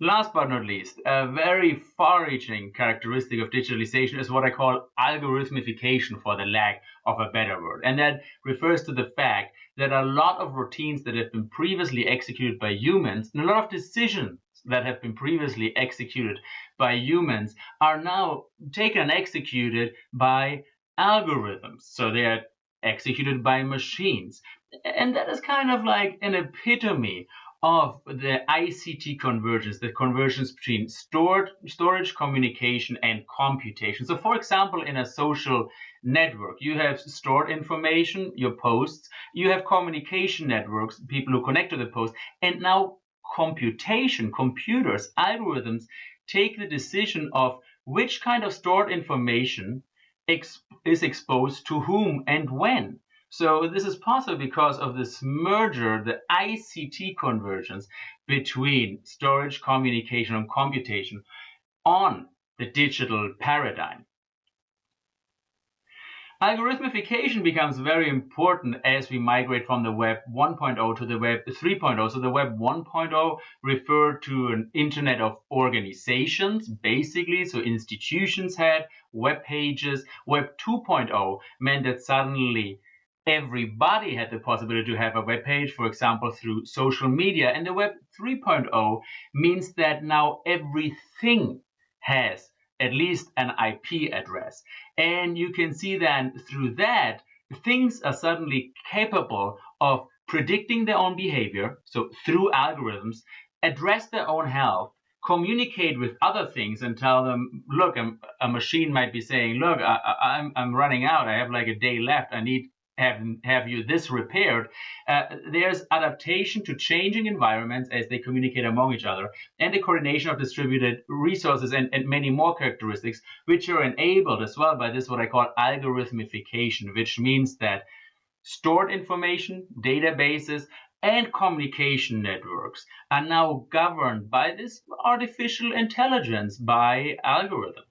Last but not least, a very far-reaching characteristic of digitalization is what I call algorithmification for the lack of a better word. And that refers to the fact that a lot of routines that have been previously executed by humans and a lot of decisions that have been previously executed by humans are now taken and executed by algorithms. So they are executed by machines. And that is kind of like an epitome of the ICT convergence, the convergence between stored, storage, communication, and computation. So, for example, in a social network, you have stored information, your posts, you have communication networks, people who connect to the post, and now computation, computers, algorithms take the decision of which kind of stored information is exposed to whom and when. So this is possible because of this merger, the ICT convergence between storage, communication, and computation on the digital paradigm. Algorithmification becomes very important as we migrate from the Web 1.0 to the Web 3.0. So the Web 1.0 referred to an internet of organizations, basically. So institutions had web pages. Web 2.0 meant that suddenly everybody had the possibility to have a web page, for example, through social media. And the Web 3.0 means that now everything has at least an IP address. And you can see then through that, things are suddenly capable of predicting their own behavior, so through algorithms, address their own health, communicate with other things and tell them, look, a, machine might be saying, look, I, am I'm, I'm running out. I have like a day left. I need have, have you this repaired, uh, there's adaptation to changing environments as they communicate among each other, and the coordination of distributed resources and, and many more characteristics, which are enabled as well by this what I call algorithmification, which means that stored information, databases, and communication networks are now governed by this artificial intelligence, by algorithms.